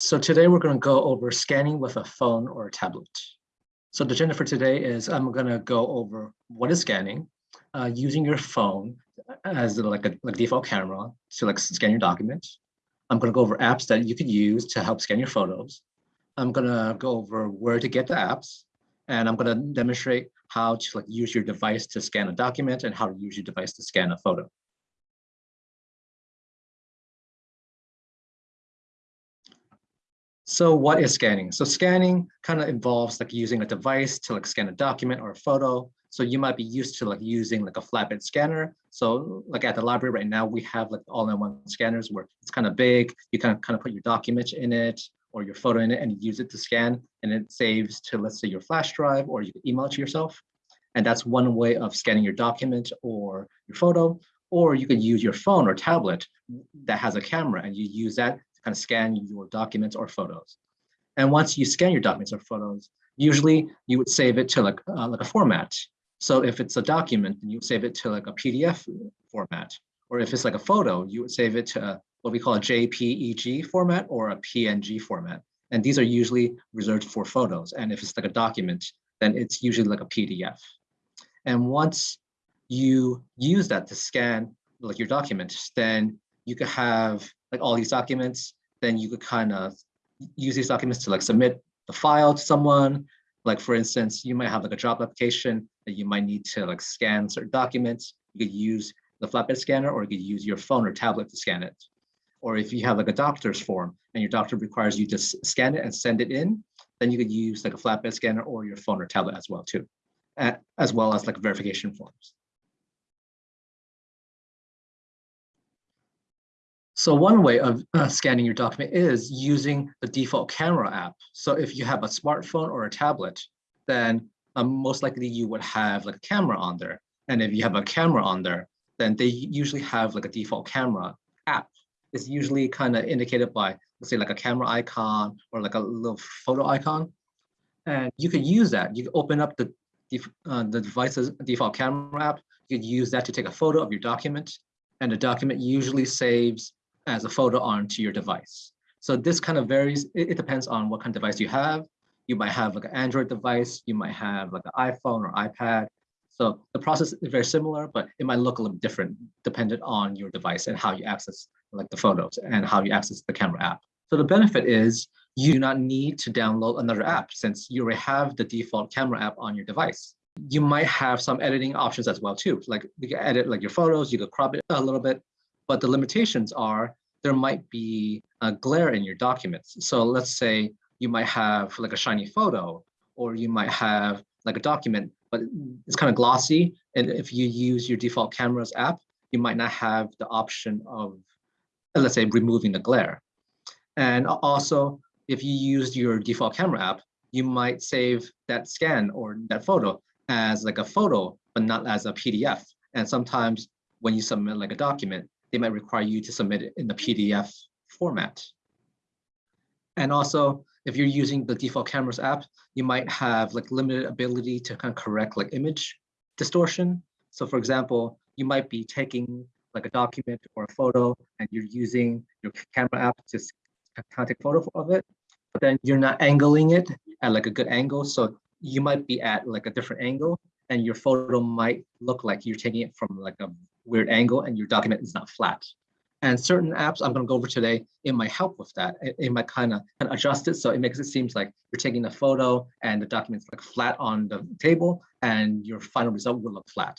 So today we're going to go over scanning with a phone or a tablet. So the agenda for today is I'm going to go over what is scanning, uh, using your phone as like a like default camera to like scan your documents. I'm going to go over apps that you could use to help scan your photos. I'm going to go over where to get the apps, and I'm going to demonstrate how to like use your device to scan a document and how to use your device to scan a photo. So what is scanning? So scanning kind of involves like using a device to like scan a document or a photo. So you might be used to like using like a flatbed scanner. So like at the library right now, we have like all-in-one scanners where it's kind of big. You kind of kind of put your document in it or your photo in it and use it to scan and it saves to let's say your flash drive or you can email it to yourself. And that's one way of scanning your document or your photo. Or you could use your phone or tablet that has a camera and you use that kind of scan your documents or photos. And once you scan your documents or photos, usually you would save it to like, uh, like a format. So if it's a document, then you save it to like a PDF format. Or if it's like a photo, you would save it to a, what we call a JPEG format or a PNG format. And these are usually reserved for photos. And if it's like a document, then it's usually like a PDF. And once you use that to scan like your document, then you could have like all these documents, then you could kind of use these documents to like submit the file to someone. Like for instance, you might have like a job application that you might need to like scan certain documents. You could use the flatbed scanner or you could use your phone or tablet to scan it. Or if you have like a doctor's form and your doctor requires you to scan it and send it in, then you could use like a flatbed scanner or your phone or tablet as well too, as well as like verification forms. So one way of uh, scanning your document is using the default camera app. So if you have a smartphone or a tablet, then um, most likely you would have like a camera on there. And if you have a camera on there, then they usually have like a default camera app. It's usually kind of indicated by, let's say like a camera icon or like a little photo icon. And you could use that. You open up the, uh, the device's default camera app. You could use that to take a photo of your document. And the document usually saves as a photo onto your device. So this kind of varies. It, it, depends on what kind of device you have. You might have like an Android device. You might have like an iPhone or iPad. So the process is very similar, but it might look a little different dependent on your device and how you access like the photos and how you access the camera app. So the benefit is you do not need to download another app since you already have the default camera app on your device. You might have some editing options as well too. Like you can edit like your photos, you could crop it a little bit, but the limitations are there might be a glare in your documents. So let's say you might have like a shiny photo or you might have like a document, but it's kind of glossy. And if you use your default cameras app, you might not have the option of, let's say, removing the glare. And also, if you use your default camera app, you might save that scan or that photo as like a photo, but not as a PDF. And sometimes when you submit like a document, they might require you to submit it in the PDF format. And also, if you're using the default cameras app, you might have like limited ability to kind of correct like image distortion. So for example, you might be taking like a document or a photo and you're using your camera app to kind of take a photo of it, but then you're not angling it at like a good angle. So you might be at like a different angle and your photo might look like you're taking it from like a weird angle and your document is not flat. And certain apps I'm going to go over today, it might help with that. It, it might kind of adjust it so it makes it seems like you're taking a photo and the document's like flat on the table and your final result will look flat.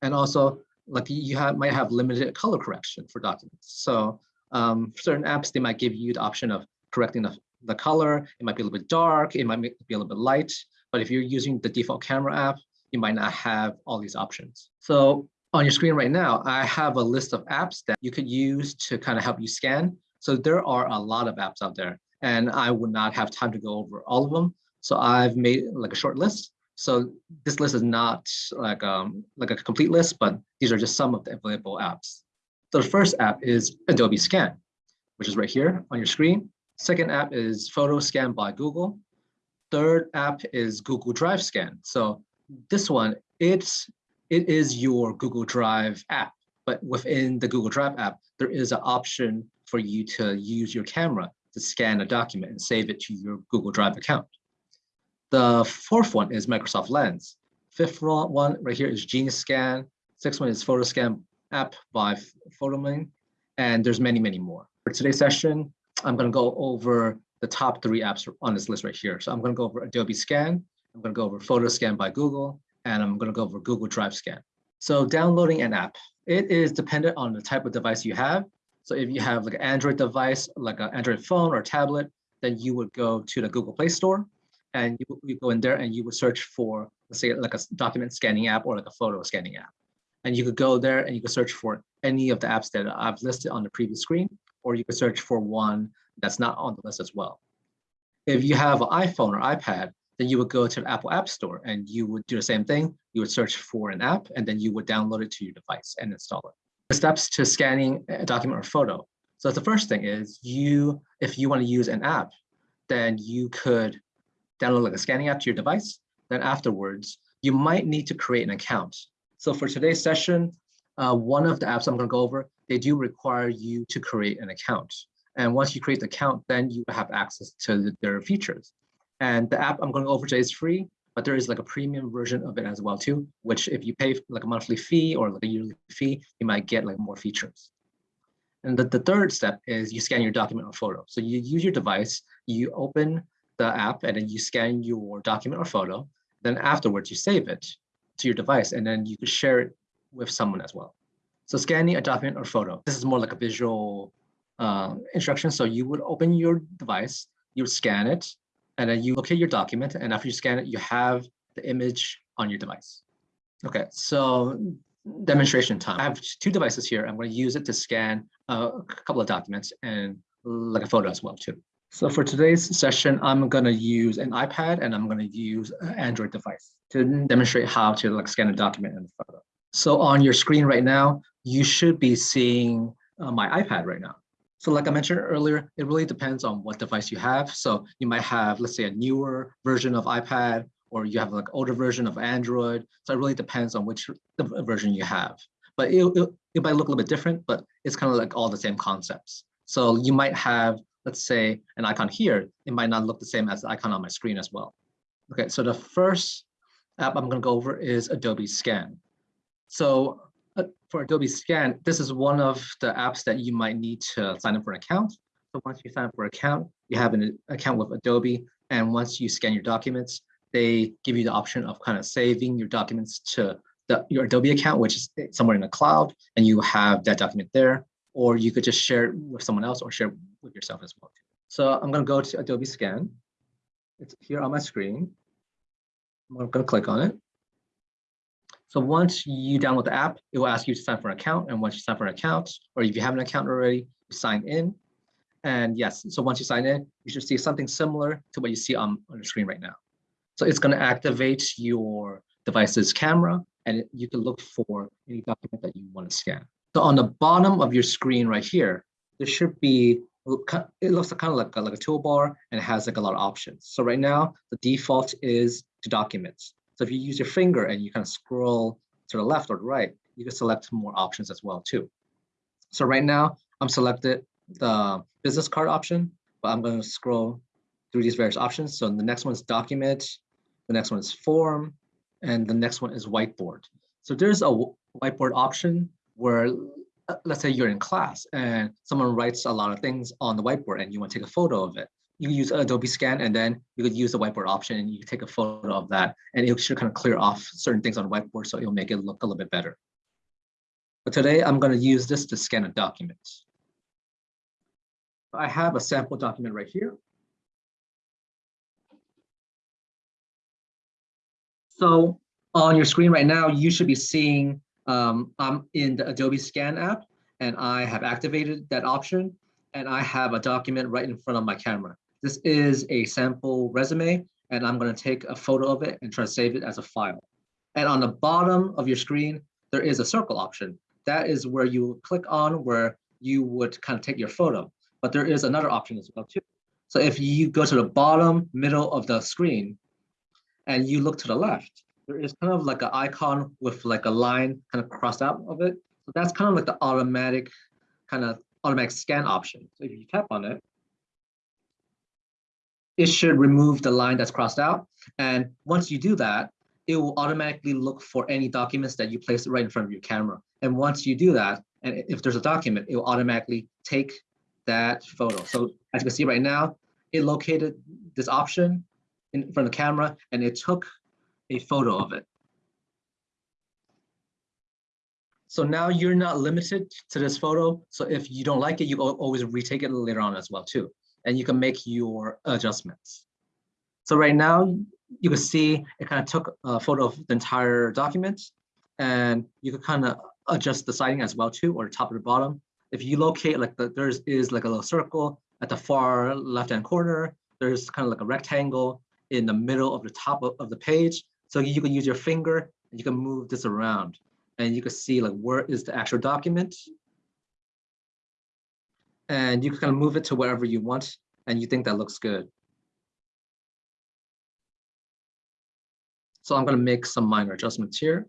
And also, like you have, might have limited color correction for documents. So um, certain apps, they might give you the option of correcting the, the color. It might be a little bit dark. It might be a little bit light. But if you're using the default camera app, you might not have all these options. So on your screen right now, I have a list of apps that you could use to kind of help you scan. So there are a lot of apps out there and I would not have time to go over all of them. So I've made like a short list. So this list is not like, um, like a complete list, but these are just some of the available apps. So the first app is Adobe Scan, which is right here on your screen. Second app is Photo Scan by Google. Third app is Google Drive Scan. So this one, it's it is your Google Drive app, but within the Google Drive app, there is an option for you to use your camera to scan a document and save it to your Google Drive account. The fourth one is Microsoft Lens. Fifth one right here is Genius Scan. Sixth one is PhotoScan app by Photomyne. And there's many, many more. For today's session, I'm going to go over the top three apps on this list right here. So I'm going to go over Adobe Scan, I'm going to go over PhotoScan by Google, and I'm going to go for Google Drive Scan. So downloading an app, it is dependent on the type of device you have. So if you have like an Android device, like an Android phone or tablet, then you would go to the Google Play Store and you, you go in there and you would search for, let's say like a document scanning app or like a photo scanning app. And you could go there and you could search for any of the apps that I've listed on the previous screen, or you could search for one that's not on the list as well. If you have an iPhone or iPad, then you would go to the Apple App Store and you would do the same thing. You would search for an app and then you would download it to your device and install it. The steps to scanning a document or photo. So the first thing is you, if you want to use an app, then you could download like a scanning app to your device. Then afterwards, you might need to create an account. So for today's session, uh, one of the apps I'm going to go over, they do require you to create an account. And once you create the account, then you have access to their features. And the app I'm going to over today is free, but there is like a premium version of it as well too, which if you pay like a monthly fee or like a yearly fee, you might get like more features. And the, the third step is you scan your document or photo. So you use your device, you open the app and then you scan your document or photo. Then afterwards you save it to your device and then you can share it with someone as well. So scanning a document or photo, this is more like a visual uh, instruction. So you would open your device, you would scan it, and then you locate your document. And after you scan it, you have the image on your device. Okay, so demonstration time. I have two devices here. I'm going to use it to scan a couple of documents and like a photo as well too. So for today's session, I'm going to use an iPad and I'm going to use an Android device to demonstrate how to like scan a document and a photo. So on your screen right now, you should be seeing uh, my iPad right now. So like I mentioned earlier, it really depends on what device you have. So you might have, let's say a newer version of iPad, or you have like older version of Android. So it really depends on which version you have. But it, it, it might look a little bit different, but it's kind of like all the same concepts. So you might have let's say an icon here, it might not look the same as the icon on my screen as well. Okay, so the first app I'm gonna go over is Adobe Scan. So for Adobe Scan, this is one of the apps that you might need to sign up for an account. So once you sign up for an account, you have an account with Adobe, and once you scan your documents, they give you the option of kind of saving your documents to the, your Adobe account, which is somewhere in the cloud, and you have that document there or you could just share it with someone else or share with yourself as well. So I'm going to go to Adobe Scan. It's here on my screen. I'm going to click on it. So once you download the app, it will ask you to sign for an account. And once you sign for an account, or if you have an account already, sign in. And yes, so once you sign in, you should see something similar to what you see on, on the screen right now. So it's going to activate your device's camera, and you can look for any document that you want to scan. So on the bottom of your screen right here, there should be, it looks kind of like a, like a toolbar and it has like a lot of options. So right now, the default is to documents. So if you use your finger and you kind of scroll to the left or the right, you can select more options as well too. So right now, I'm selected the business card option, but I'm going to scroll through these various options. So the next one is document, the next one is form, and the next one is whiteboard. So there's a whiteboard option where let's say you're in class and someone writes a lot of things on the whiteboard and you want to take a photo of it. You use Adobe Scan and then you could use the whiteboard option and you take a photo of that and it should kind of clear off certain things on the whiteboard so it'll make it look a little bit better. But today I'm going to use this to scan a document. I have a sample document right here. So on your screen right now, you should be seeing um, I'm in the Adobe Scan app and I have activated that option and I have a document right in front of my camera. This is a sample resume and I'm going to take a photo of it and try to save it as a file. And on the bottom of your screen, there is a circle option. That is where you click on where you would kind of take your photo. But there is another option as well too. So if you go to the bottom middle of the screen and you look to the left, there is kind of like an icon with like a line kind of crossed out of it. So that's kind of like the automatic kind of automatic scan option. So if you tap on it, it should remove the line that's crossed out. And once you do that, it will automatically look for any documents that you place right in front of your camera. And once you do that, and if there's a document, it will automatically take that photo. So as you can see right now, it located this option in front of the camera and it took a photo of it. So now you're not limited to this photo. So if you don't like it, you always retake it later on as well too. And you can make your adjustments. So right now you can see it kind of took a photo of the entire document and you can kind of adjust the siding as well too, or top or the bottom. If you locate like the, there's is like a little circle at the far left-hand corner, there's kind of like a rectangle in the middle of the top of, of the page. So you can use your finger and you can move this around and you can see like where is the actual document. And you can kind of move it to wherever you want and you think that looks good. So I'm going to make some minor adjustments here.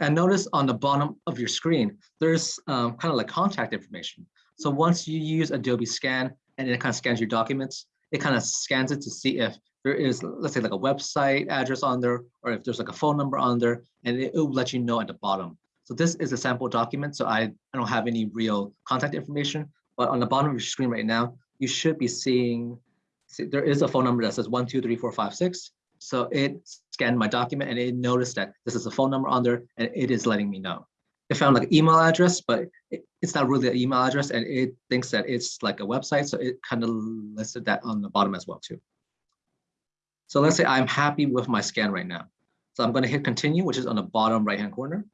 And notice on the bottom of your screen, there's um, kind of like contact information. So once you use Adobe Scan and it kind of scans your documents, it kind of scans it to see if there is, let's say like a website address on there, or if there's like a phone number on there, and it, will let you know at the bottom. So this is a sample document, so I, I don't have any real contact information, but on the bottom of your screen right now, you should be seeing, see, there is a phone number that says one, two, three, four, five, six. So it scanned my document and it noticed that this is a phone number on there and it is letting me know. It found like an email address, but it, it's not really an email address and it thinks that it's like a website. So it kind of listed that on the bottom as well too. So let's say I'm happy with my scan right now. So I'm gonna hit continue, which is on the bottom right-hand corner.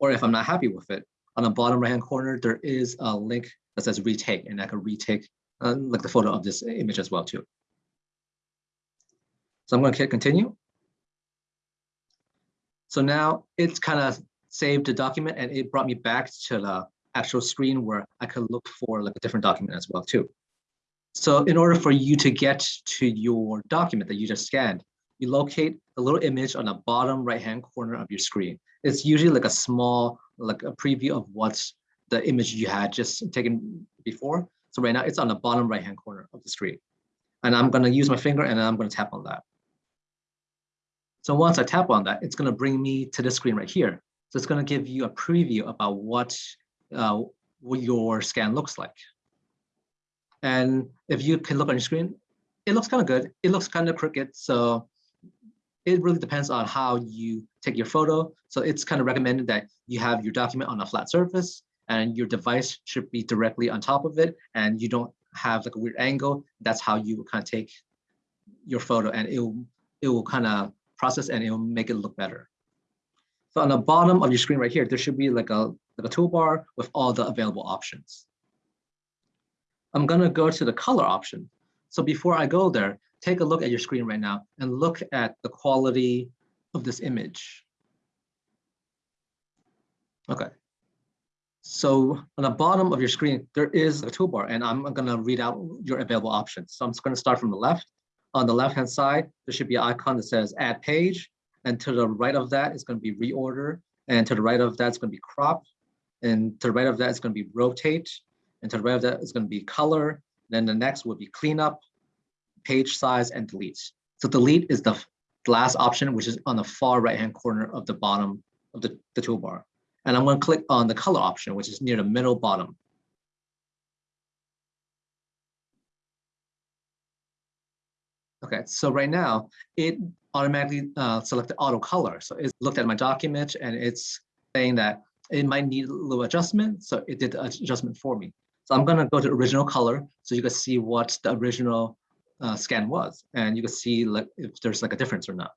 Or if I'm not happy with it, on the bottom right-hand corner, there is a link that says retake and I can retake uh, like the photo of this image as well too. So I'm going to hit continue. So now it's kind of saved the document and it brought me back to the actual screen where I could look for like a different document as well too. So in order for you to get to your document that you just scanned, you locate a little image on the bottom right-hand corner of your screen. It's usually like a small, like a preview of what's the image you had just taken before. So right now it's on the bottom right-hand corner of the screen. And I'm gonna use my finger and I'm gonna tap on that. So once I tap on that, it's gonna bring me to this screen right here. So it's gonna give you a preview about what, uh, what your scan looks like. And if you can look on your screen, it looks kind of good. It looks kind of crooked. So it really depends on how you take your photo. So it's kind of recommended that you have your document on a flat surface and your device should be directly on top of it and you don't have like a weird angle. That's how you kind of take your photo and it will, it will kind of process and it will make it look better. So on the bottom of your screen right here, there should be like a, like a toolbar with all the available options. I'm gonna go to the color option. So before I go there, take a look at your screen right now and look at the quality of this image. Okay. So on the bottom of your screen, there is a toolbar and I'm gonna read out your available options. So I'm just gonna start from the left. On the left-hand side, there should be an icon that says add page. And to the right of that is going to be reorder. And to the right of that is going to be crop. And to the right of that is going to be rotate. And to the right of that is going to be color. Then the next would be cleanup, page size, and delete. So delete is the last option, which is on the far right-hand corner of the bottom of the, the toolbar. And I'm going to click on the color option, which is near the middle bottom. Okay, so right now it automatically uh, selected auto color. So it's looked at my document and it's saying that it might need a little adjustment. So it did the adjustment for me. So I'm gonna go to original color so you can see what the original uh, scan was. And you can see like if there's like a difference or not.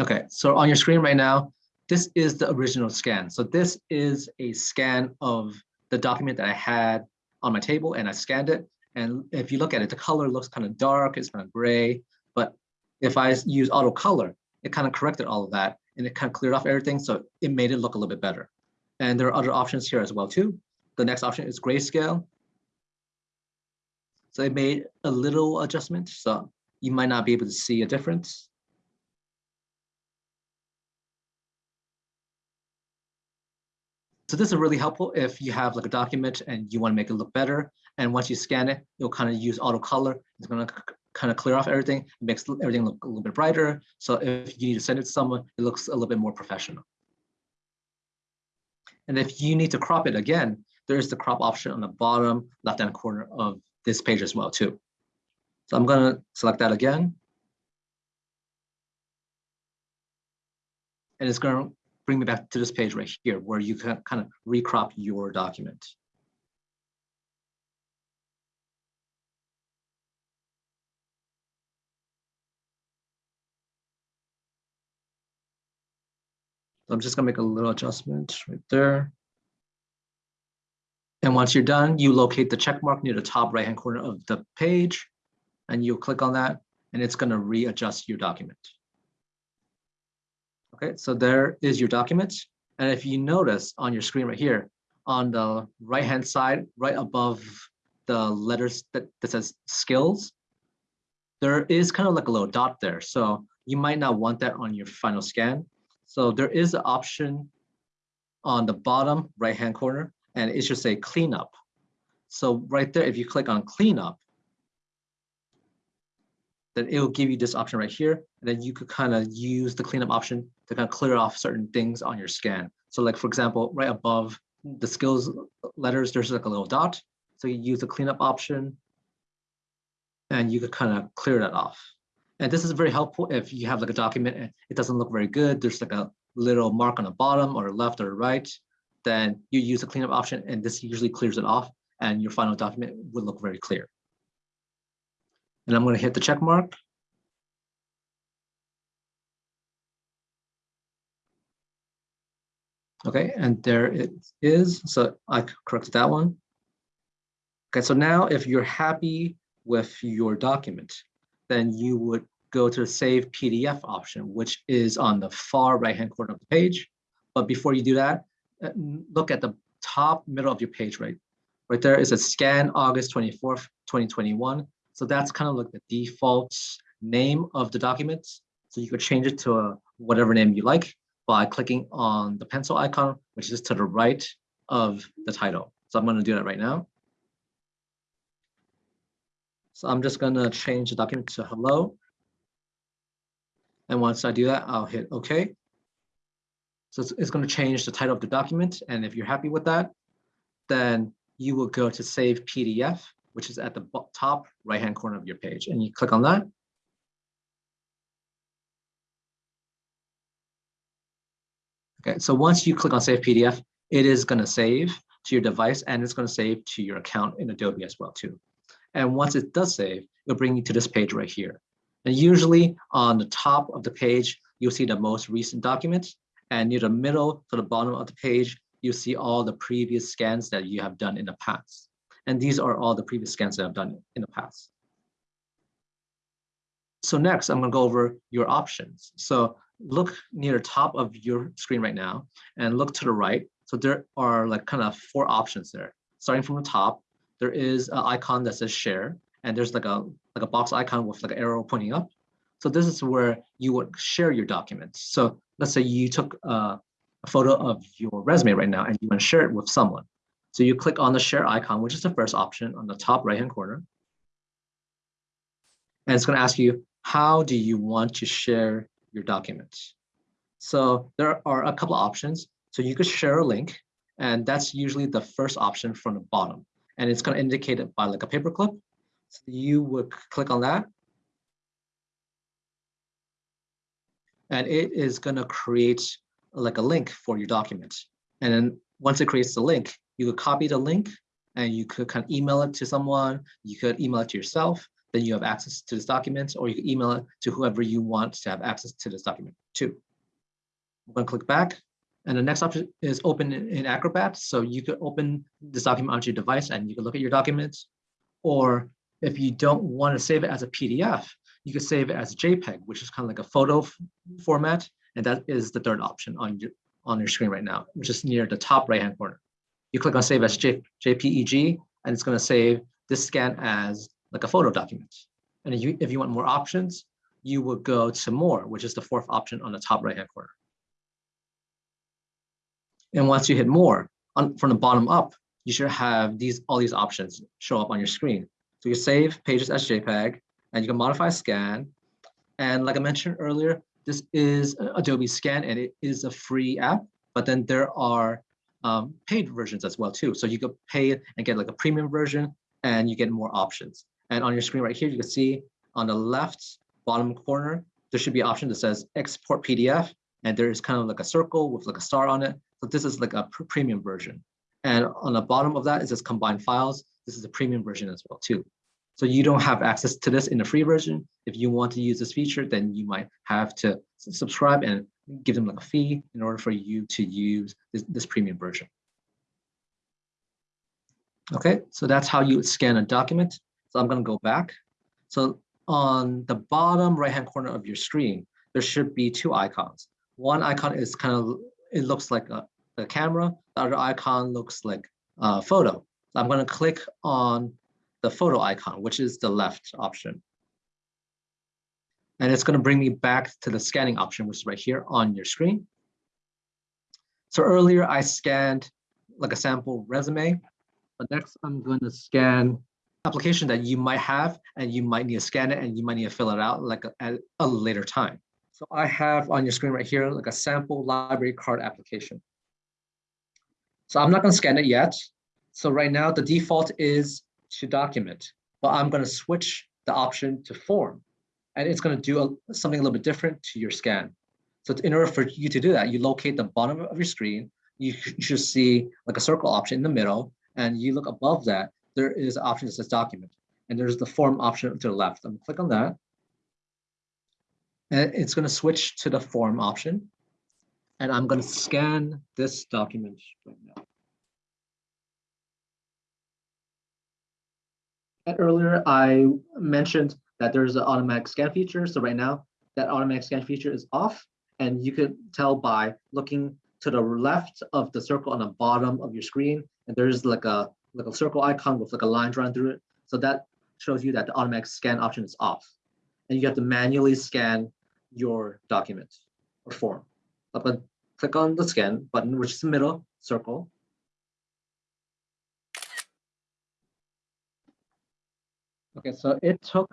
Okay, so on your screen right now, this is the original scan. So this is a scan of the document that I had on my table and I scanned it and if you look at it, the color looks kind of dark, it's kind of gray. But if I use auto color, it kind of corrected all of that and it kind of cleared off everything. So it made it look a little bit better. And there are other options here as well too. The next option is grayscale. So it made a little adjustment. So you might not be able to see a difference. So this is really helpful if you have like a document and you want to make it look better. And once you scan it, you'll kind of use auto color. It's going to kind of clear off everything, makes everything look a little bit brighter. So if you need to send it to someone, it looks a little bit more professional. And if you need to crop it again, there is the crop option on the bottom left-hand corner of this page as well too. So I'm going to select that again. And it's going to bring me back to this page right here where you can kind of recrop your document. So I'm just gonna make a little adjustment right there. And once you're done, you locate the check mark near the top right-hand corner of the page, and you click on that, and it's gonna readjust your document. Okay, so there is your document. And if you notice on your screen right here, on the right-hand side, right above the letters that, that says skills, there is kind of like a little dot there. So you might not want that on your final scan. So there is an option on the bottom right-hand corner, and it should say cleanup. So right there, if you click on cleanup, then it will give you this option right here. And then you could kind of use the cleanup option to kind of clear off certain things on your scan. So like, for example, right above the skills letters, there's like a little dot. So you use the cleanup option and you could kind of clear that off. And this is very helpful if you have like a document and it doesn't look very good. There's like a little mark on the bottom or left or right, then you use the cleanup option and this usually clears it off and your final document will look very clear. And I'm going to hit the check mark. Okay, and there it is. So I corrected that one. Okay, so now if you're happy with your document, then you would go to the Save PDF option, which is on the far right-hand corner of the page. But before you do that, uh, look at the top middle of your page, right? Right there is a scan August 24th, 2021. So that's kind of like the default name of the document. So you could change it to a, whatever name you like by clicking on the pencil icon, which is to the right of the title. So I'm going to do that right now. So I'm just going to change the document to hello. And once I do that, I'll hit OK. So it's, it's going to change the title of the document. And if you're happy with that, then you will go to Save PDF which is at the top right-hand corner of your page. And you click on that. Okay, so once you click on Save PDF, it is going to save to your device and it's going to save to your account in Adobe as well too. And once it does save, it'll bring you to this page right here. And usually on the top of the page, you'll see the most recent document. and near the middle to the bottom of the page, you'll see all the previous scans that you have done in the past. And these are all the previous scans that I've done in the past. So next, I'm gonna go over your options. So look near the top of your screen right now and look to the right. So there are like kind of four options there. Starting from the top, there is an icon that says share, and there's like a like a box icon with like an arrow pointing up. So this is where you would share your documents. So let's say you took a, a photo of your resume right now and you want to share it with someone. So you click on the share icon, which is the first option on the top right-hand corner. And it's going to ask you, how do you want to share your documents? So there are a couple of options. So you could share a link, and that's usually the first option from the bottom. And it's going to indicate it by like a paperclip. So you would click on that. And it is going to create like a link for your document. And then once it creates the link, you could copy the link and you could kind of email it to someone. You could email it to yourself. Then you have access to this document, or you could email it to whoever you want to have access to this document too. I'm going to click back. And the next option is open in Acrobat. So you could open this document onto your device and you can look at your documents. Or if you don't want to save it as a PDF, you could save it as JPEG, which is kind of like a photo format. And that is the third option on your, on your screen right now, which is near the top right-hand corner you click on save as J, JPEG, and it's going to save this scan as like a photo document. And if you, if you want more options, you would go to more, which is the fourth option on the top right-hand corner. And once you hit more, on, from the bottom up, you should have these all these options show up on your screen. So you save pages as JPEG, and you can modify scan. And like I mentioned earlier, this is Adobe Scan, and it is a free app. But then there are um, paid versions as well too. So you could pay and get like a premium version, and you get more options. And on your screen right here, you can see on the left bottom corner, there should be an option that says export PDF, and there is kind of like a circle with like a star on it. So this is like a pr premium version. And on the bottom of that, it says combine files. This is a premium version as well too. So you don't have access to this in the free version. If you want to use this feature, then you might have to subscribe and give them like a fee in order for you to use this, this premium version. Okay, so that's how you scan a document. So I'm gonna go back. So on the bottom right-hand corner of your screen, there should be two icons. One icon is kind of, it looks like a, a camera. The other icon looks like a photo. I'm gonna click on the photo icon, which is the left option. And it's going to bring me back to the scanning option, which is right here on your screen. So earlier I scanned like a sample resume, but next I'm going to scan application that you might have and you might need to scan it and you might need to fill it out like a, at a later time. So I have on your screen right here like a sample library card application. So I'm not going to scan it yet. So right now the default is to document, but I'm going to switch the option to form. And it's going to do a, something a little bit different to your scan. So in order for you to do that, you locate the bottom of your screen. You, you should see like a circle option in the middle. And you look above that, there is an option that says document. And there's the form option to the left. I'm going to click on that. And it's going to switch to the form option. And I'm going to scan this document right now. Earlier I mentioned that there's an automatic scan feature. So right now that automatic scan feature is off and you can tell by looking to the left of the circle on the bottom of your screen and there's like a like a circle icon with like a line drawn through it. So that shows you that the automatic scan option is off and you have to manually scan your document or form. But click on the scan button, which is the middle circle, Okay, so it took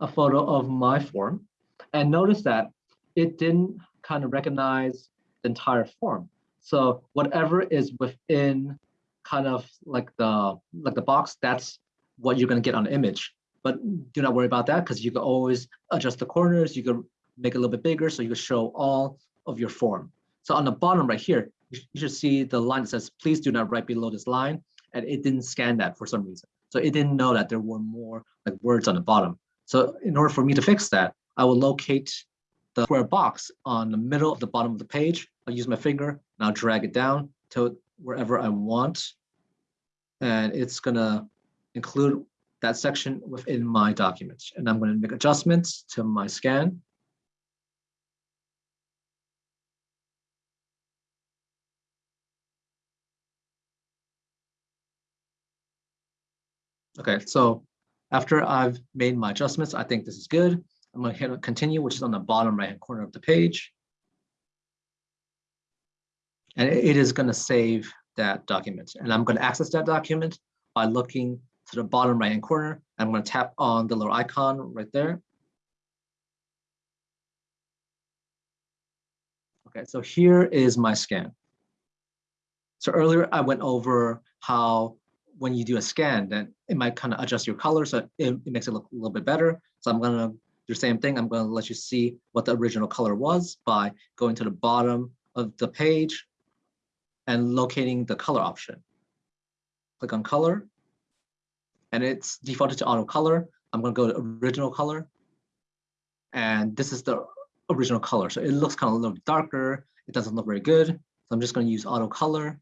a photo of my form and notice that it didn't kind of recognize the entire form. So whatever is within kind of like the like the box, that's what you're gonna get on the image. But do not worry about that because you can always adjust the corners. You can make it a little bit bigger so you can show all of your form. So on the bottom right here, you should see the line that says, please do not write below this line. And it didn't scan that for some reason. So it didn't know that there were more like words on the bottom. So in order for me to fix that, I will locate the square box on the middle of the bottom of the page. I'll use my finger and I'll drag it down to wherever I want. And it's gonna include that section within my document. And I'm gonna make adjustments to my scan. Okay, so after I've made my adjustments, I think this is good. I'm going to hit continue, which is on the bottom right hand corner of the page. And it is going to save that document. And I'm going to access that document by looking to the bottom right hand corner. I'm going to tap on the little icon right there. Okay, so here is my scan. So earlier I went over how when you do a scan, then it might kind of adjust your color, so it, it makes it look a little bit better. So I'm gonna do the same thing. I'm gonna let you see what the original color was by going to the bottom of the page and locating the color option. Click on color, and it's defaulted to auto color. I'm gonna go to original color, and this is the original color. So it looks kind of a little darker. It doesn't look very good. So I'm just gonna use auto color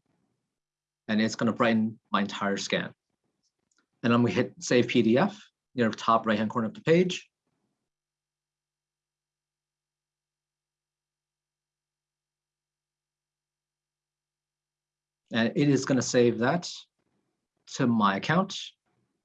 and it's going to brighten my entire scan. And I'm going to hit Save PDF near the top right-hand corner of the page. And it is going to save that to my account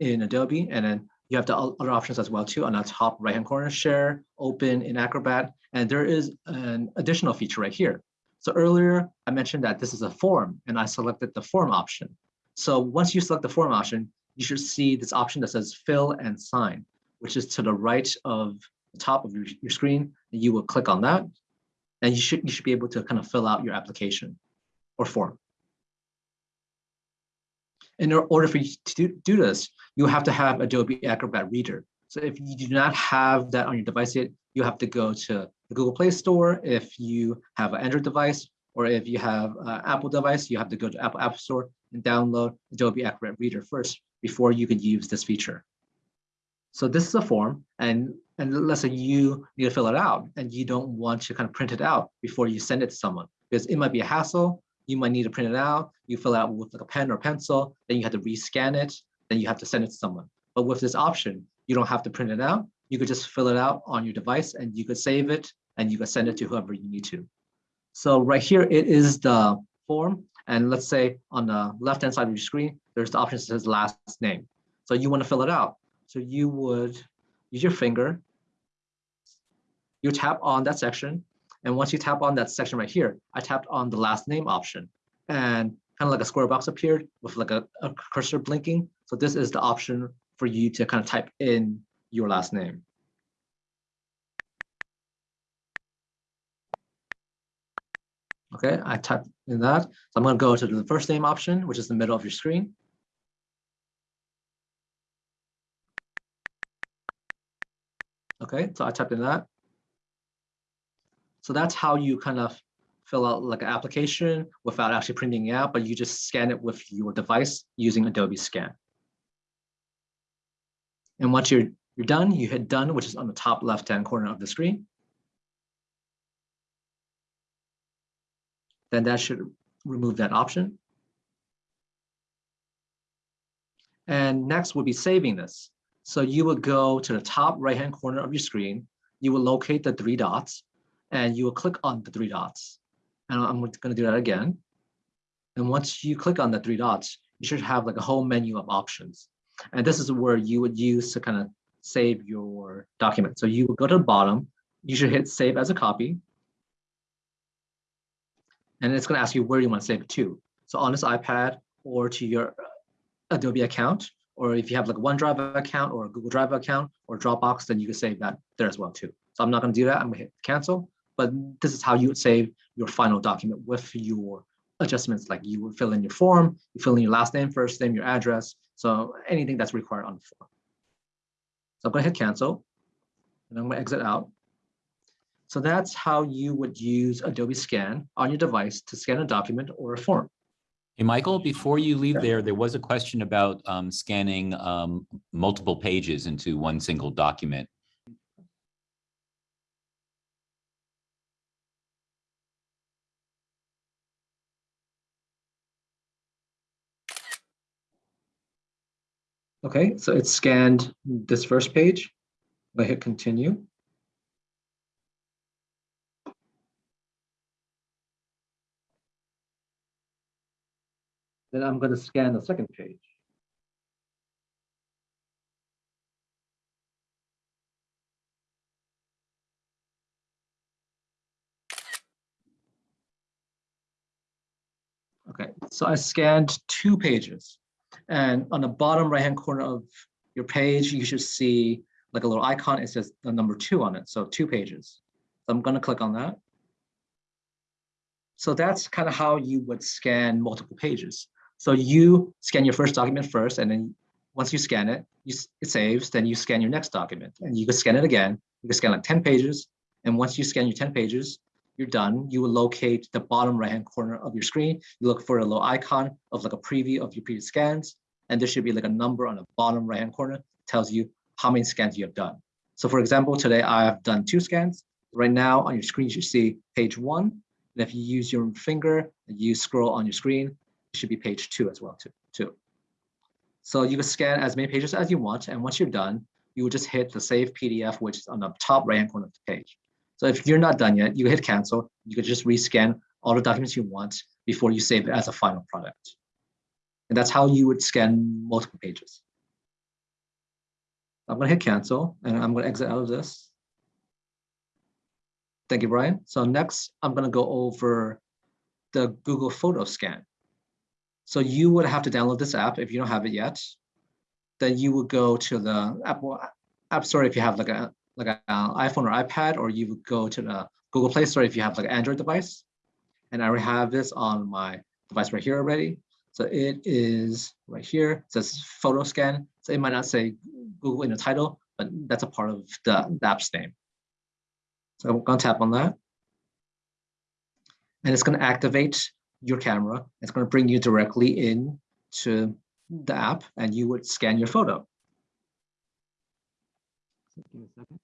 in Adobe. And then you have the other options as well too on the top right-hand corner, share, open in Acrobat. And there is an additional feature right here, So earlier I mentioned that this is a form and I selected the form option. So once you select the form option, you should see this option that says fill and sign, which is to the right of the top of your, your screen. And you will click on that and you should, you should be able to kind of fill out your application or form. In order for you to do this, you have to have Adobe Acrobat Reader. So if you do not have that on your device yet, you have to go to the Google Play Store. If you have an Android device, or if you have an Apple device, you have to go to Apple App Store and download Adobe Acrobat Reader first before you can use this feature. So this is a form, and, and let's say you need to fill it out, and you don't want to kind of print it out before you send it to someone, because it might be a hassle. You might need to print it out. You fill it out with like a pen or pencil, then you have to rescan it, then you have to send it to someone. But with this option, you don't have to print it out. You could just fill it out on your device and you could save it and you could send it to whoever you need to. So right here, it is the form. And let's say on the left-hand side of your screen, there's the option that says last name. So you want to fill it out. So you would use your finger, you tap on that section. And once you tap on that section right here, I tapped on the last name option and kind of like a square box appeared with like a, a cursor blinking. So this is the option for you to kind of type in your last name. Okay, I typed in that. So I'm going to go to the first name option, which is the middle of your screen. Okay, so I typed in that. So that's how you kind of fill out like an application without actually printing it out, but you just scan it with your device using Adobe Scan. And once you're, you're done, you hit done, which is on the top left-hand corner of the screen. Then that should remove that option. And next would be saving this. So you would go to the top right-hand corner of your screen. You will locate the three dots and you will click on the three dots. And I'm going to do that again. And once you click on the three dots, you should have like a whole menu of options. And this is where you would use to kind of save your document. So you go to the bottom, you should hit save as a copy. And it's gonna ask you where you want to save it to. So on this iPad or to your Adobe account, or if you have like OneDrive account or a Google Drive account or Dropbox, then you can save that there as well too. So I'm not gonna do that, I'm gonna hit cancel, but this is how you would save your final document with your adjustments. Like you would fill in your form, you fill in your last name, first name, your address, so anything that's required on the form. So I'm going to hit cancel and I'm going to exit out. So that's how you would use Adobe Scan on your device to scan a document or a form. Hey, Michael, before you leave there, there was a question about um, scanning um, multiple pages into one single document. Okay, so it scanned this first page. I hit continue. Then I'm going to scan the second page. Okay, so I scanned two pages. And on the bottom right-hand corner of your page, you should see like a little icon. It says the number two on it. So two pages. So I'm going to click on that. So that's kind of how you would scan multiple pages. So you scan your first document first, and then once you scan it, you, it saves, then you scan your next document. And you can scan it again. You can scan like 10 pages. And once you scan your 10 pages, you're done, you will locate the bottom right-hand corner of your screen. You look for a little icon of like a preview of your previous scans, and there should be like a number on the bottom right-hand corner tells you how many scans you have done. So for example, today I have done two scans. Right now on your screen, you see page one. And if you use your finger and you scroll on your screen, it should be page two as well too. too. So you can scan as many pages as you want. And once you're done, you will just hit the save PDF, which is on the top right-hand corner of the page. So if you're not done yet, you hit cancel. You could just rescan all the documents you want before you save it as a final product. And that's how you would scan multiple pages. I'm gonna hit cancel and I'm gonna exit out of this. Thank you, Brian. So next, I'm gonna go over the Google Photo Scan. So you would have to download this app if you don't have it yet. Then you would go to the Apple App Store if you have like a like an iPhone or iPad, or you would go to the Google Play Store if you have like an Android device. And I already have this on my device right here already. So it is right here, it says photo scan. So it might not say Google in the title, but that's a part of the, the app's name. So I'm gonna tap on that. And it's gonna activate your camera. It's gonna bring you directly in to the app and you would scan your photo. Give me a second.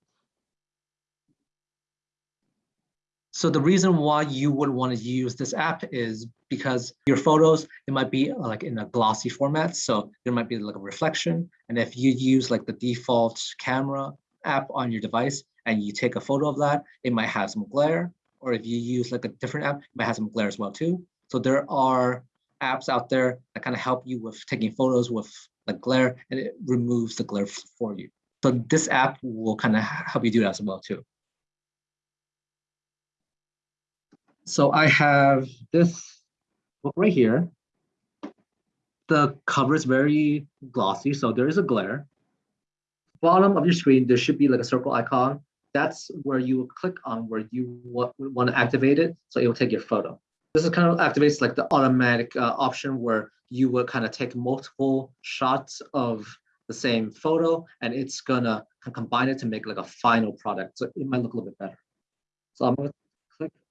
So the reason why you would want to use this app is because your photos, it might be uh, like in a glossy format. So there might be like a reflection. And if you use like the default camera app on your device and you take a photo of that, it might have some glare. Or if you use like a different app, it might have some glare as well too. So there are apps out there that kind of help you with taking photos with like glare and it removes the glare for you. So this app will kind of help you do that as well too. So I have this book right here. The cover is very glossy, so there is a glare. Bottom of your screen, there should be like a circle icon. That's where you will click on where you want, want to activate it, so it will take your photo. This is kind of activates like the automatic uh, option where you will kind of take multiple shots of the same photo and it's gonna combine it to make like a final product. So it might look a little bit better. So I'm gonna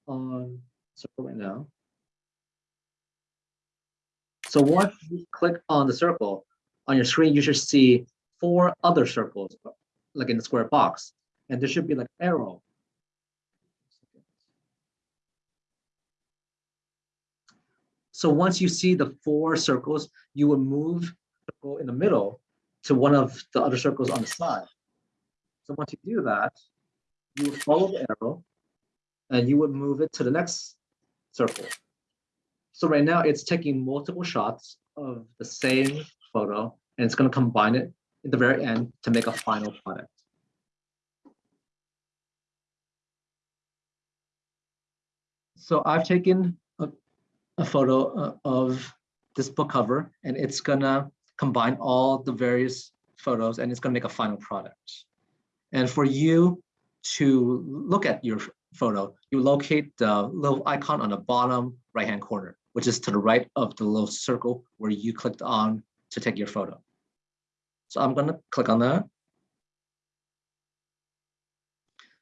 on circle right now. So once you click on the circle, on your screen, you should see four other circles, like in the square box. And there should be like arrow. So once you see the four circles, you will move the circle in the middle to one of the other circles on the side. So once you do that, you follow the arrow and you would move it to the next circle. So right now it's taking multiple shots of the same photo and it's going to combine it at the very end to make a final product. So I've taken a, a photo uh, of this book cover and it's gonna combine all the various photos and it's gonna make a final product. And for you to look at your photo, you locate the little icon on the bottom right-hand corner, which is to the right of the little circle where you clicked on to take your photo. So I'm gonna click on that.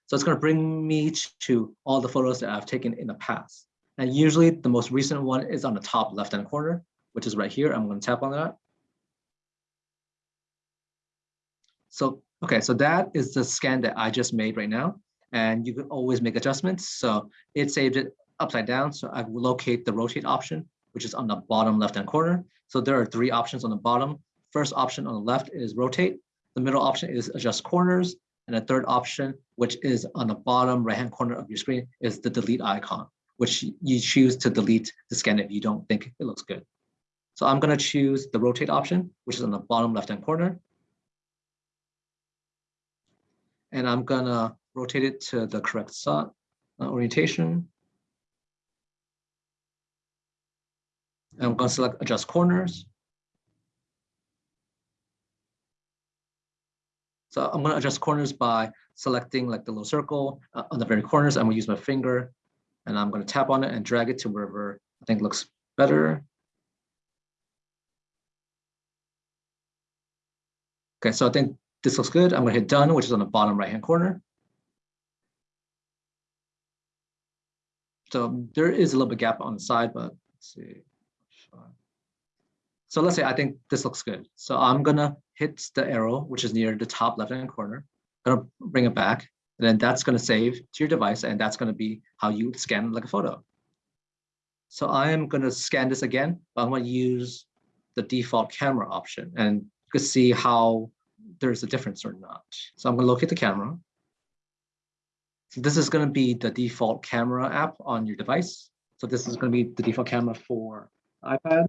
So it's gonna bring me to all the photos that I've taken in the past. And usually the most recent one is on the top left-hand corner, which is right here. I'm gonna tap on that. So, okay, so that is the scan that I just made right now and you can always make adjustments. So it saved it upside down. So I locate the rotate option, which is on the bottom left-hand corner. So there are three options on the bottom. First option on the left is rotate. The middle option is adjust corners. And the third option, which is on the bottom right-hand corner of your screen, is the delete icon, which you choose to delete the scan if you don't think it looks good. So I'm gonna choose the rotate option, which is on the bottom left-hand corner. And I'm gonna rotate it to the correct side, uh, orientation. And I'm going to select adjust corners. So I'm going to adjust corners by selecting like the little circle uh, on the very corners. I'm going to use my finger and I'm going to tap on it and drag it to wherever I think looks better. Okay, so I think this looks good. I'm going to hit done, which is on the bottom right hand corner. So there is a little bit gap on the side, but let's see. So let's say I think this looks good. So I'm gonna hit the arrow, which is near the top left-hand corner. Gonna bring it back, and then that's gonna save to your device, and that's gonna be how you scan like a photo. So I am gonna scan this again, but I'm gonna use the default camera option, and you can see how there's a difference or not. So I'm gonna locate the camera. So this is going to be the default camera app on your device. So this is going to be the default camera for iPad.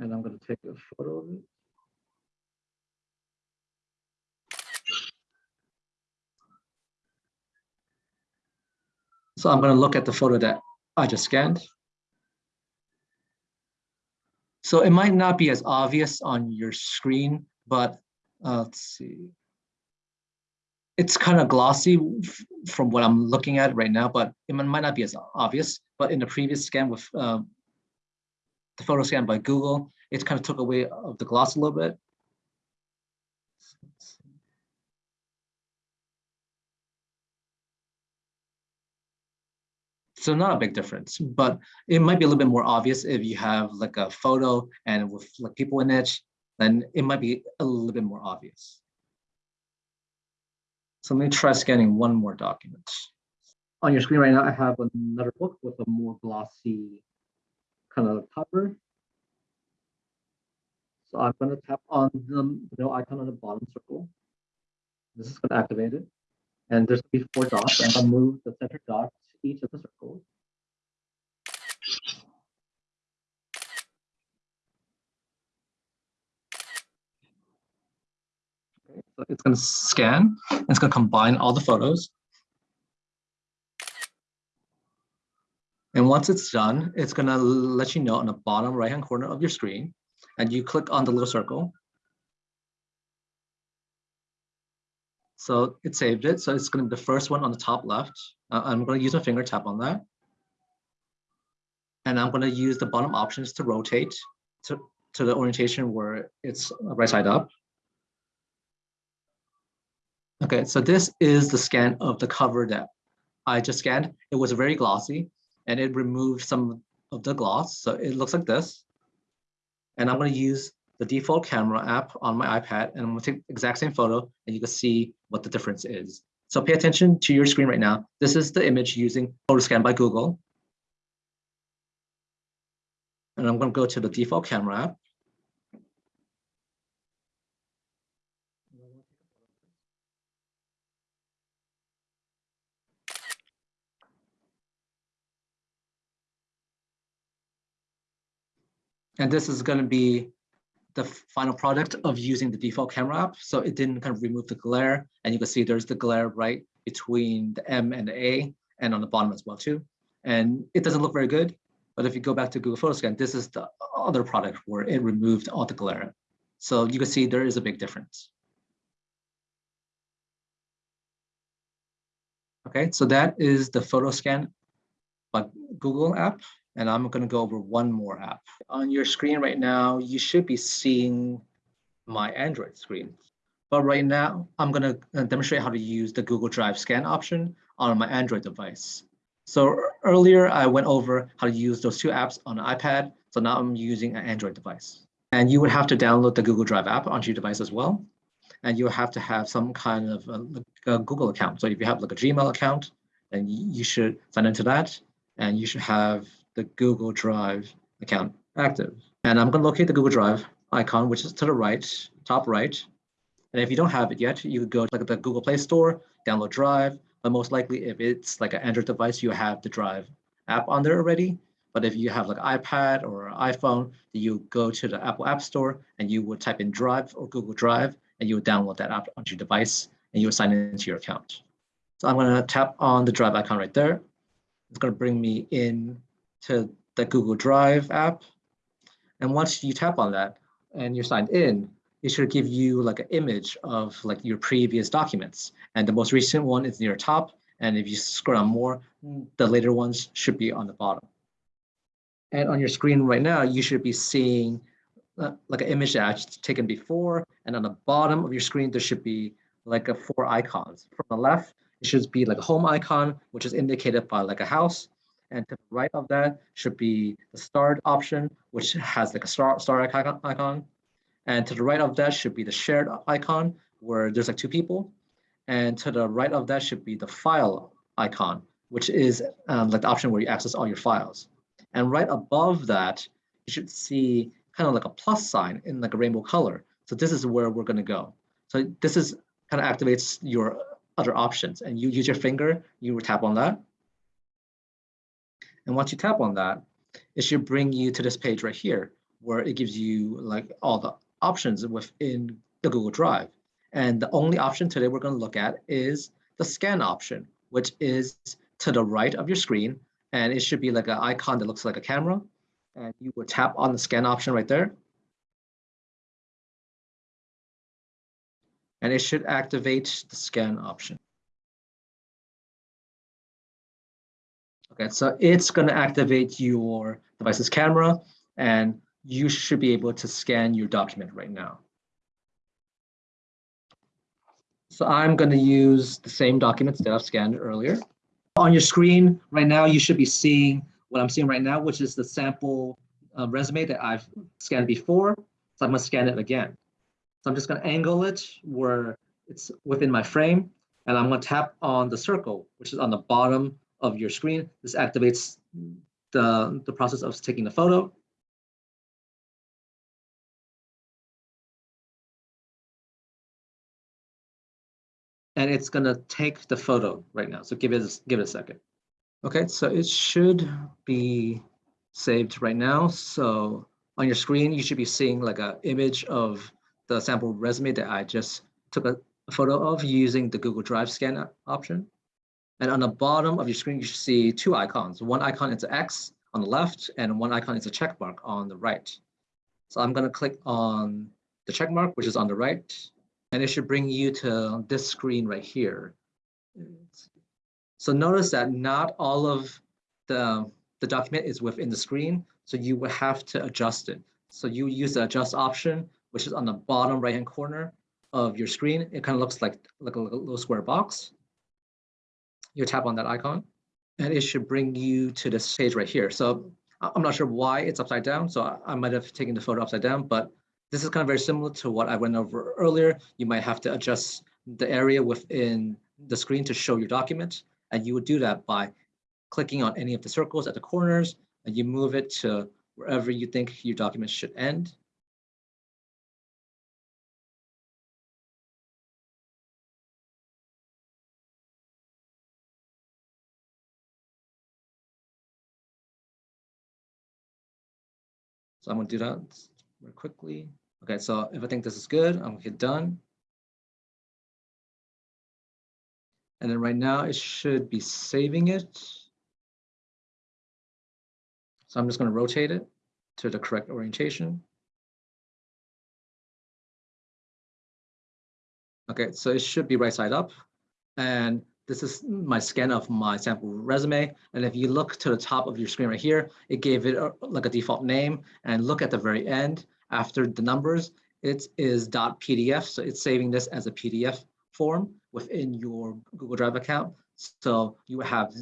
And I'm going to take a photo of it. So I'm going to look at the photo that I just scanned. So it might not be as obvious on your screen, but uh, let's see. It's kind of glossy from what I'm looking at right now, but it might not be as obvious. But in the previous scan with uh, the photo scan by Google, it kind of took away of the gloss a little bit. So not a big difference, but it might be a little bit more obvious if you have like a photo and with like people in it, then it might be a little bit more obvious. So let me try scanning one more document. On your screen right now, I have another book with a more glossy kind of cover. So I'm going to tap on the no icon on the bottom circle. This is going to activate it. And there's going to be four dots, and I'll move the center dot to each of the circles. It's going to scan. It's going to combine all the photos. And once it's done, it's going to let you know on the bottom right-hand corner of your screen, and you click on the little circle. So it saved it. So it's going to be the first one on the top left. Uh, I'm going to use my finger tap on that. And I'm going to use the bottom options to rotate to, to the orientation where it's right side up. Okay, so this is the scan of the cover that I just scanned. It was very glossy and it removed some of the gloss. So it looks like this. And I'm going to use the default camera app on my iPad and I'm going to take the exact same photo and you can see what the difference is. So pay attention to your screen right now. This is the image using PhotoScan by Google. And I'm going to go to the default camera app. And this is going to be the final product of using the default camera app. So it didn't kind of remove the glare. And you can see there's the glare right between the M and the A and on the bottom as well too. And it doesn't look very good. But if you go back to Google Photos Photoscan, this is the other product where it removed all the glare. So you can see there is a big difference. Okay, so that is the Photoscan by Google app. And I'm going to go over one more app. On your screen right now, you should be seeing my Android screen. But right now, I'm going to uh, demonstrate how to use the Google Drive scan option on my Android device. So earlier, I went over how to use those two apps on an iPad. So now I'm using an Android device. And you would have to download the Google Drive app onto your device as well. And you have to have some kind of a, a Google account. So if you have like a Gmail account, then you should sign into that. And you should have the Google Drive account active. And I'm going to locate the Google Drive icon, which is to the right, top right. And if you don't have it yet, you could go to like the Google Play Store, download Drive. But most likely, if it's like an Android device, you have the Drive app on there already. But if you have like iPad or iPhone, you go to the Apple App Store and you would type in Drive or Google Drive, and you would download that app onto your device, and you would sign into your account. So I'm going to tap on the Drive icon right there. It's going to bring me in to the Google Drive app. And once you tap on that and you're signed in, it should give you like an image of like your previous documents. And the most recent one is near top. And if you scroll down more, the later ones should be on the bottom. And on your screen right now, you should be seeing uh, like an image that I taken before. And on the bottom of your screen, there should be like a four icons. From the left, it should be like a home icon, which is indicated by like a house. And to the right of that should be the starred option, which has like a star, star icon. And to the right of that should be the shared icon, where there's like two people. And to the right of that should be the file icon, which is um, like the option where you access all your files. And right above that, you should see kind of like a plus sign in like a rainbow color. So this is where we're going to go. So this is kind of activates your other options and you use your finger, you tap on that and once you tap on that, it should bring you to this page right here, where it gives you like all the options within the Google Drive. And the only option today we're going to look at is the scan option, which is to the right of your screen and it should be like an icon that looks like a camera. And you would tap on the scan option right there. And it should activate the scan option. Okay, so it's going to activate your device's camera and you should be able to scan your document right now. So I'm going to use the same documents that I've scanned earlier. On your screen right now, you should be seeing what I'm seeing right now, which is the sample uh, resume that I've scanned before. So I'm going to scan it again. So I'm just going to angle it where it's within my frame, and I'm going to tap on the circle, which is on the bottom of your screen. This activates the, the process of taking the photo. and it's gonna take the photo right now. So give it, give it a second. Okay, so it should be saved right now. So on your screen, you should be seeing like an image of the sample resume that I just took a, a photo of using the Google Drive scan option. And on the bottom of your screen, you should see two icons. One icon is an X on the left and one icon is a check mark on the right. So I'm gonna click on the check mark, which is on the right, and it should bring you to this screen right here. So notice that not all of the, the document is within the screen, so you will have to adjust it. So you use the adjust option, which is on the bottom right-hand corner of your screen. It kind of looks like, like a little square box. You tap on that icon, and it should bring you to this page right here. So I'm not sure why it's upside down, so I might have taken the photo upside down, but this is kind of very similar to what I went over earlier. You might have to adjust the area within the screen to show your document. And you would do that by clicking on any of the circles at the corners and you move it to wherever you think your document should end. So I'm gonna do that very quickly. Okay, so if I think this is good, I'm gonna hit done. And then right now it should be saving it. So I'm just gonna rotate it to the correct orientation. Okay, so it should be right side up. And this is my scan of my sample resume. And if you look to the top of your screen right here, it gave it a, like a default name and look at the very end after the numbers, it is .pdf. So it's saving this as a PDF form within your Google Drive account. So you have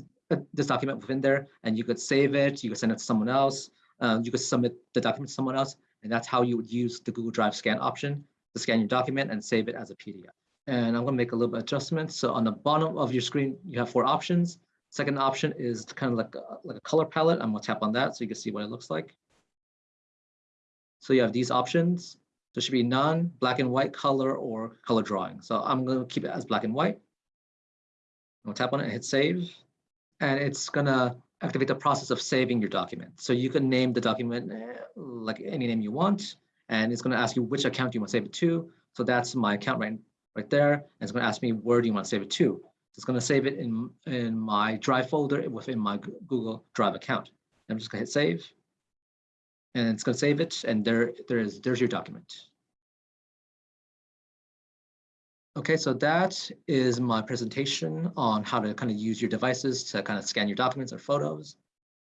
this document within there and you could save it, you could send it to someone else, um, you could submit the document to someone else, and that's how you would use the Google Drive scan option to scan your document and save it as a PDF. And I'm gonna make a little bit of adjustments. So on the bottom of your screen, you have four options. Second option is kind of like a, like a color palette. I'm gonna tap on that so you can see what it looks like. So you have these options. There should be none, black and white color or color drawing. So I'm gonna keep it as black and white. I'm gonna tap on it and hit save. And it's gonna activate the process of saving your document. So you can name the document eh, like any name you want. And it's gonna ask you which account you want to save it to. So that's my account right right there. And it's going to ask me where do you want to save it to. So it's going to save it in, in my Drive folder within my Google Drive account. I'm just going to hit save. And it's going to save it. And there, there is, there's your document. Okay, so that is my presentation on how to kind of use your devices to kind of scan your documents or photos.